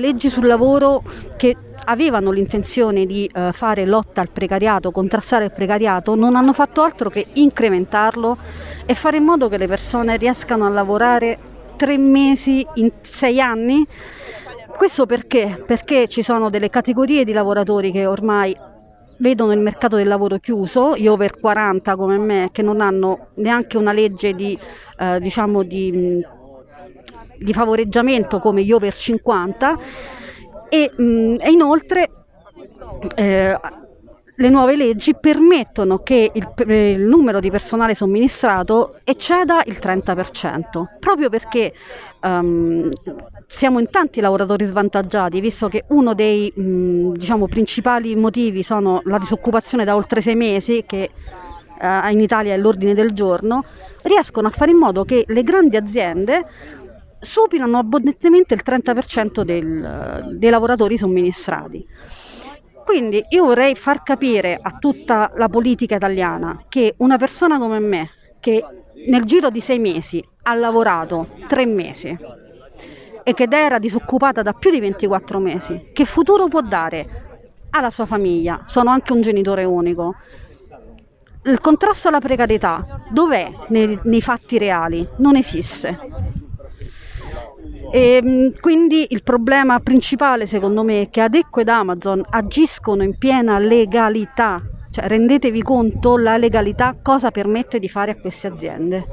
Leggi sul lavoro che avevano l'intenzione di eh, fare lotta al precariato, contrastare il precariato, non hanno fatto altro che incrementarlo e fare in modo che le persone riescano a lavorare tre mesi in sei anni. Questo perché? Perché ci sono delle categorie di lavoratori che ormai vedono il mercato del lavoro chiuso, gli over 40 come me, che non hanno neanche una legge di, eh, diciamo di, di, favoreggiamento come gli over 50 e, mh, e inoltre eh, le nuove leggi permettono che il, il, numero di personale somministrato ecceda il 30%, proprio perché um, siamo in tanti lavoratori svantaggiati, visto che uno dei mh, diciamo, principali motivi sono la disoccupazione da oltre sei mesi, che uh, in Italia è l'ordine del giorno, riescono a fare in modo che le grandi aziende superano abbondantemente il 30% del, dei lavoratori somministrati. Quindi io vorrei far capire a tutta la politica italiana che una persona come me, che nel giro di sei mesi ha lavorato tre mesi e che era disoccupata da più di 24 mesi, che futuro può dare alla sua famiglia? Sono anche un genitore unico. Il contrasto alla precarietà dov'è nei, nei fatti reali? Non esiste. E, ehm, quindi il problema principale secondo me è che Adecco ed Amazon agiscono in piena legalità, cioè rendetevi conto la legalità cosa permette di fare a queste aziende.